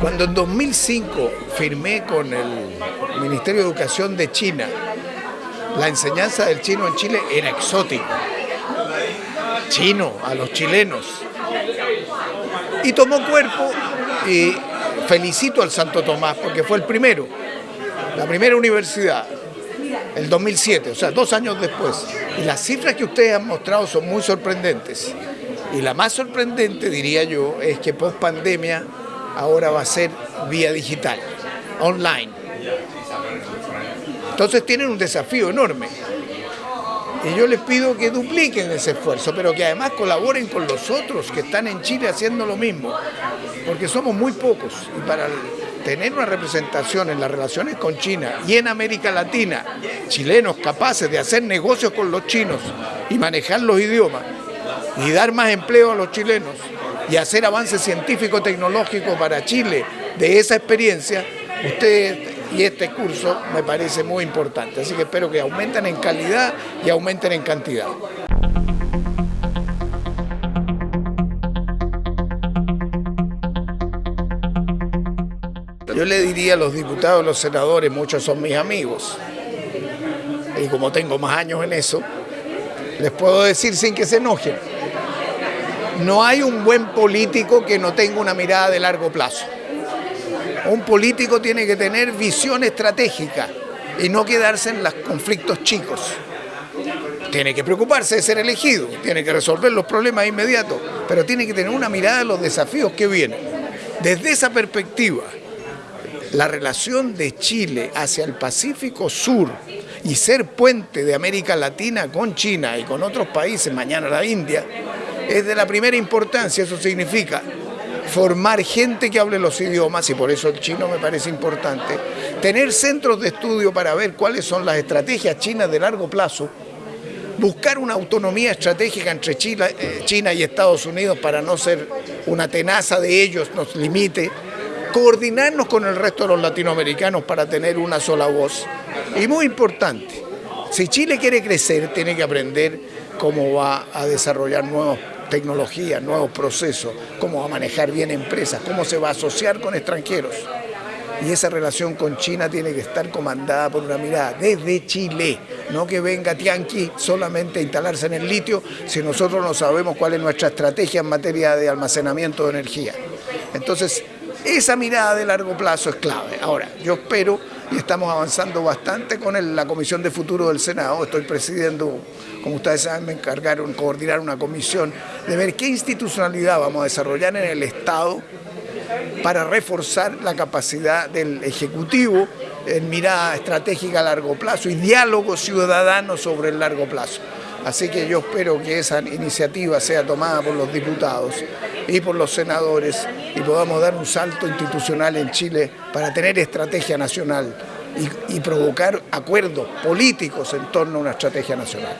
Cuando en 2005 firmé con el Ministerio de Educación de China, la enseñanza del chino en Chile era exótica. Chino a los chilenos. Y tomó cuerpo y felicito al Santo Tomás porque fue el primero, la primera universidad, el 2007, o sea, dos años después. Y las cifras que ustedes han mostrado son muy sorprendentes. Y la más sorprendente, diría yo, es que post pandemia ahora va a ser vía digital, online. Entonces tienen un desafío enorme. Y yo les pido que dupliquen ese esfuerzo, pero que además colaboren con los otros que están en Chile haciendo lo mismo, porque somos muy pocos. Y para tener una representación en las relaciones con China y en América Latina, chilenos capaces de hacer negocios con los chinos y manejar los idiomas, y dar más empleo a los chilenos, y hacer avance científico-tecnológico para Chile de esa experiencia, ustedes y este curso me parece muy importante. Así que espero que aumenten en calidad y aumenten en cantidad. Yo le diría a los diputados, a los senadores, muchos son mis amigos, y como tengo más años en eso, les puedo decir sin que se enojen, no hay un buen político que no tenga una mirada de largo plazo. Un político tiene que tener visión estratégica y no quedarse en los conflictos chicos. Tiene que preocuparse de ser elegido, tiene que resolver los problemas inmediatos, pero tiene que tener una mirada de los desafíos que vienen. Desde esa perspectiva, la relación de Chile hacia el Pacífico Sur y ser puente de América Latina con China y con otros países, mañana la India, es de la primera importancia, eso significa formar gente que hable los idiomas, y por eso el chino me parece importante, tener centros de estudio para ver cuáles son las estrategias chinas de largo plazo, buscar una autonomía estratégica entre eh, China, y Estados Unidos para no ser una tenaza de ellos, nos limite, coordinarnos con el resto de los latinoamericanos para tener una sola voz. Y muy importante, si Chile quiere crecer, tiene que aprender cómo va a desarrollar nuevos tecnología, nuevos procesos, cómo va a manejar bien empresas, cómo se va a asociar con extranjeros. Y esa relación con China tiene que estar comandada por una mirada desde Chile, no que venga Tianqi solamente a instalarse en el litio si nosotros no sabemos cuál es nuestra estrategia en materia de almacenamiento de energía. Entonces, esa mirada de largo plazo es clave. Ahora, yo espero y estamos avanzando bastante con la Comisión de Futuro del Senado. Estoy presidiendo, como ustedes saben, me encargaron coordinar una comisión de ver qué institucionalidad vamos a desarrollar en el Estado para reforzar la capacidad del Ejecutivo en mirada estratégica a largo plazo y diálogo ciudadano sobre el largo plazo. Así que yo espero que esa iniciativa sea tomada por los diputados y por los senadores y podamos dar un salto institucional en Chile para tener estrategia nacional y, provocar acuerdos políticos en torno a una estrategia nacional.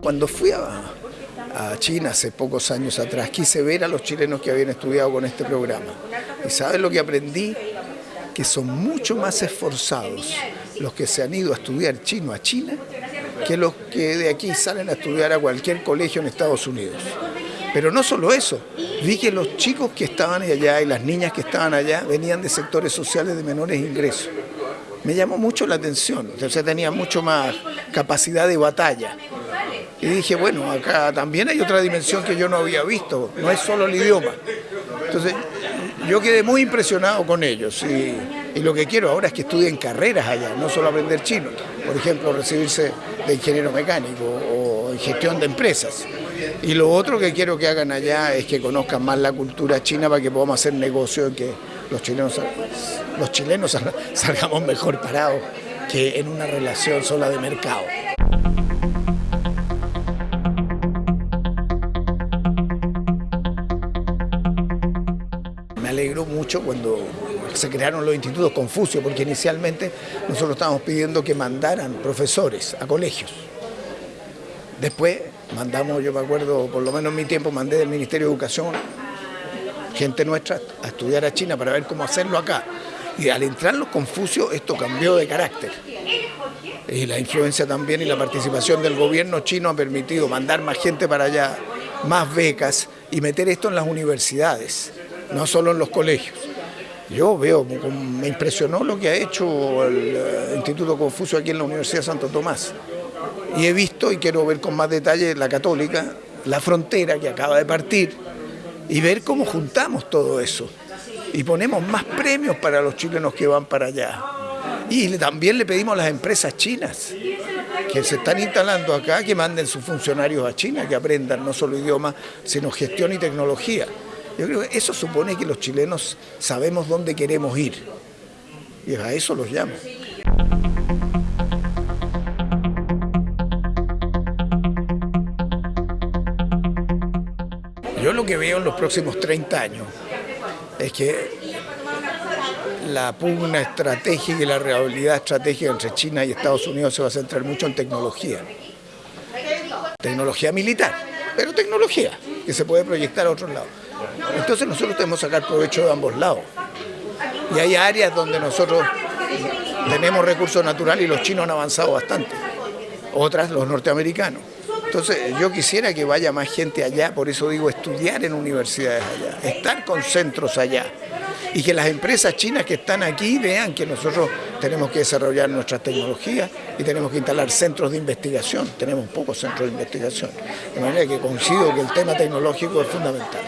Cuando fui a, a China hace pocos años atrás, quise ver a los chilenos que habían estudiado con este programa. ¿Y sabes lo que aprendí? Que son mucho más esforzados los que se han ido a estudiar chino a China que los que de aquí salen a estudiar a cualquier colegio en Estados Unidos. Pero no solo eso, vi que los chicos que estaban allá y las niñas que estaban allá venían de sectores sociales de menores ingresos. Me llamó mucho la atención, entonces tenía mucho más capacidad de batalla. Y dije, bueno, acá también hay otra dimensión que yo no había visto, no es solo el idioma. Entonces, yo quedé muy impresionado con ellos lo que quiero ahora es que estudien carreras allá, no solo aprender chino. Por ejemplo, recibirse de ingeniero mecánico o en gestión de empresas. Y lo otro que quiero que hagan allá es que conozcan más la cultura china para que podamos hacer negocio y que los chilenos, los chilenos salgamos mejor parados que en una relación sola de mercado. alegró mucho cuando se crearon los institutos Confucio, porque inicialmente nosotros estábamos pidiendo que mandaran profesores a colegios. Después mandamos, yo me acuerdo, por lo menos en mi tiempo, mandé del Ministerio de Educación gente nuestra a estudiar a China para ver cómo hacerlo acá. Y al entrar los Confucios esto cambió de carácter. y la influencia también y la participación del gobierno chino ha permitido mandar más gente para allá, más becas y meter esto en las universidades, no solo en los colegios. Yo veo, me impresionó lo que ha hecho el eh, Instituto Confucio aquí en la Universidad de Santo Tomás. Y he visto y quiero ver con más detalle la católica, la frontera que acaba de partir y ver cómo juntamos todo eso. Y ponemos más premios para los chilenos que van para allá. Y también le pedimos a las empresas chinas que se están instalando acá que manden sus funcionarios a China, que aprendan no solo idioma, sino gestión y tecnología. Yo creo que eso supone que los chilenos sabemos dónde queremos ir. Y a eso los llamo. Yo lo que veo en los próximos 30 años es que la pugna estratégica y la realidad estratégica entre China y Estados Unidos se va a centrar mucho en tecnología. Tecnología militar, pero tecnología que se puede proyectar a otros lados. Entonces nosotros tenemos que sacar provecho de ambos lados. Y hay áreas donde nosotros tenemos recursos naturales y los chinos han avanzado bastante. Otras los norteamericanos. Entonces yo quisiera que vaya más gente allá, por eso digo estudiar en universidades allá, estar con centros allá y que las empresas chinas que están aquí vean que nosotros tenemos que desarrollar nuestras tecnologías y tenemos que instalar centros de investigación, tenemos pocos centros de investigación, de manera que coincido que el tema tecnológico es fundamental.